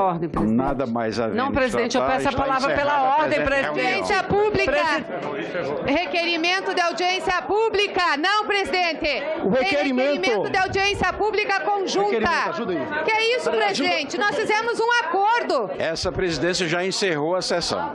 Ordem, presidente. Nada mais a ver. Não, presidente, eu Está- peço a palavra pela ordem, presidente. Audiência pública. Requerimento de audiência pública. Não, presidente. O Tem requerimento- requerimento de audiência pública conjunta. Ajuda aí. Que é isso, presidente? Nós fizemos um acordo. Essa presidência já encerrou a sessão.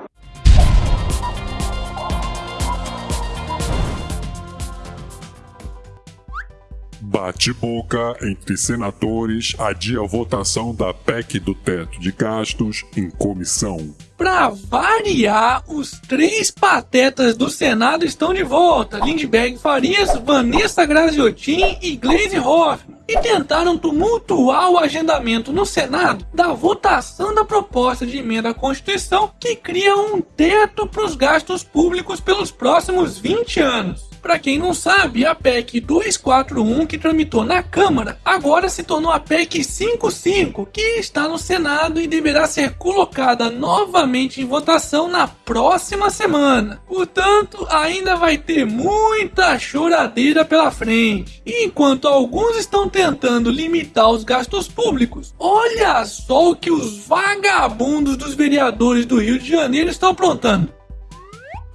Bate-boca entre senadores adia votação da PEC do teto de gastos em comissão. Pra variar, os três patetas do Senado estão de volta: Lindbergh Farias, Vanessa Graziotin e Gleisi Hoffmann. E tentaram tumultuar o agendamento no Senado da votação da proposta de emenda à Constituição que cria um teto para os gastos públicos pelos próximos 20 anos. Para quem não sabe, a PEC 241 que tramitou na Câmara agora se tornou a PEC 55, que está no Senado e deverá ser colocada novamente em votação na próxima semana. Portanto, ainda vai ter muita choradeira pela frente. E enquanto alguns estão tentando limitar os gastos públicos, olha só o que os vagabundos dos vereadores do Rio de Janeiro estão aprontando.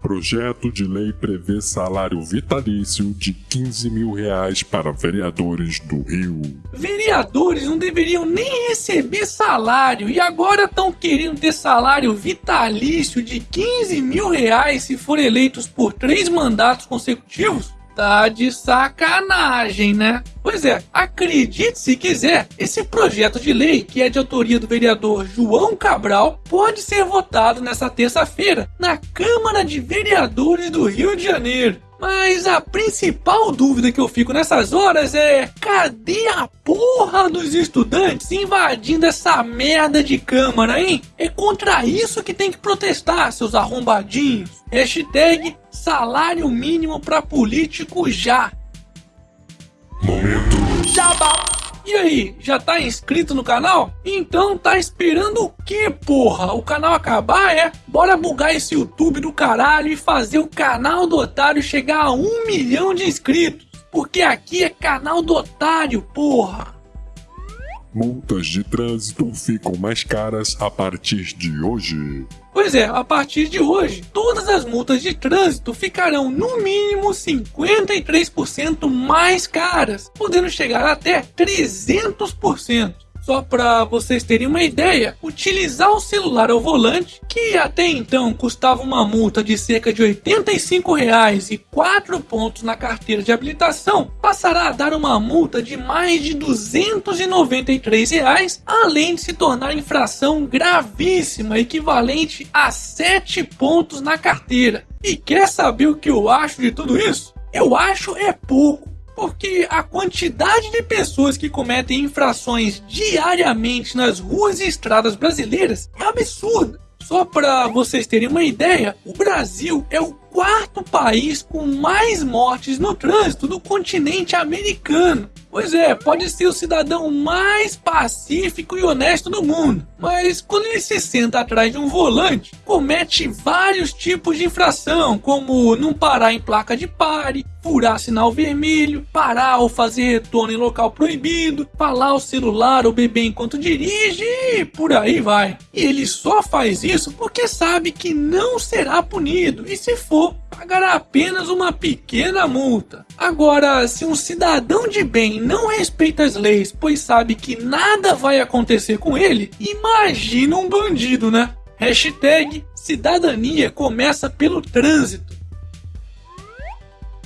Projeto de lei prevê salário vitalício de 15 mil reais para vereadores do Rio. Vereadores não deveriam nem receber salário e agora estão querendo ter salário vitalício de 15 mil reais se for eleitos por três mandatos consecutivos? Tá de sacanagem, né? Pois é, acredite se quiser, esse projeto de lei, que é de autoria do vereador João Cabral, pode ser votado nessa terça-feira na Câmara de Vereadores do Rio de Janeiro. Mas a principal dúvida que eu fico nessas horas é: cadê a porra dos estudantes invadindo essa merda de câmara, hein? É contra isso que tem que protestar, seus arrombadinhos. Hashtag salário mínimo pra político já. Momento E aí, já tá inscrito no canal? Então tá esperando o que, porra? O canal acabar, é? Bora bugar esse YouTube do caralho e fazer o canal do Otário chegar a um milhão de inscritos. Porque aqui é canal do Otário, porra. Multas de trânsito ficam mais caras a partir de hoje. Pois é, a partir de hoje, todas as multas de trânsito ficarão no mínimo 53% mais caras, podendo chegar até 300%. Só para vocês terem uma ideia, utilizar o celular ao volante, que até então custava uma multa de cerca de 85 reais e 4 pontos na carteira de habilitação, passará a dar uma multa de mais de 293 reais, além de se tornar infração gravíssima, equivalente a 7 pontos na carteira. E quer saber o que eu acho de tudo isso? Eu acho é pouco. Porque a quantidade de pessoas que cometem infrações diariamente nas ruas e estradas brasileiras é absurda. Só para vocês terem uma ideia, o Brasil é o quarto país com mais mortes no trânsito do continente americano. Pois é, pode ser o cidadão mais pacífico e honesto do mundo, mas quando ele se senta atrás de um volante, comete vários tipos de infração, como não parar em placa de pare, furar sinal vermelho, parar ou fazer retorno em local proibido, falar ao celular ou beber enquanto dirige e por aí vai. E ele só faz isso porque sabe que não será punido e se for, pagará apenas uma pequena multa. Agora, se um cidadão de bem não respeita as leis, pois sabe que nada vai acontecer com ele, imagina um bandido, né? Hashtag cidadania começa pelo trânsito.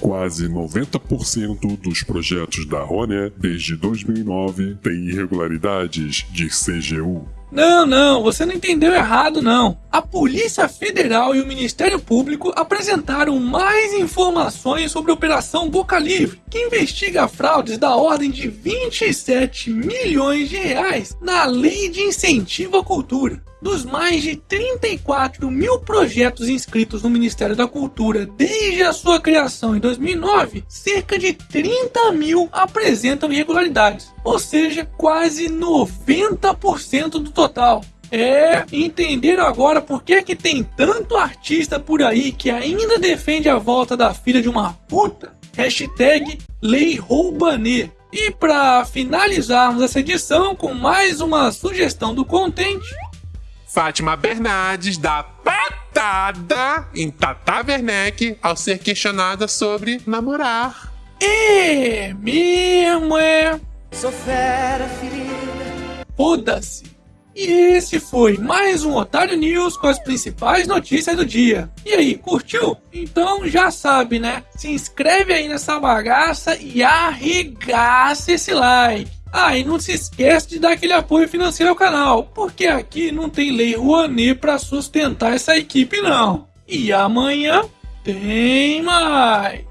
Quase 90% dos projetos da Rônia desde 2009 têm irregularidades de CGU. Não, não, você não entendeu errado, não. A Polícia Federal e o Ministério Público apresentaram mais informações sobre a Operação Boca Livre, que investiga fraudes da ordem de 27 milhões de reais na Lei de Incentivo à Cultura. Dos mais de 34 mil projetos inscritos no Ministério da Cultura desde a sua criação em 2009, cerca de 30 mil apresentam irregularidades, ou seja, quase 90% do total. É, entenderam agora por que, que tem tanto artista por aí que ainda defende a volta da filha de uma puta? Hashtag Lei Roubanet. E para finalizarmos essa edição com mais uma sugestão do Contente, Fátima Bernardes dá patada em Tata Werneck ao ser questionada sobre namorar. é mesmo é. Sou fera ferida. Foda-se. E esse foi mais um Otário News com as principais notícias do dia. E aí, curtiu? Então já sabe, né? Se inscreve aí nessa bagaça e arregaça esse like. Ah, e não se esquece de dar aquele apoio financeiro ao canal, porque aqui não tem lei Rouanet para sustentar essa equipe não. E amanhã tem mais.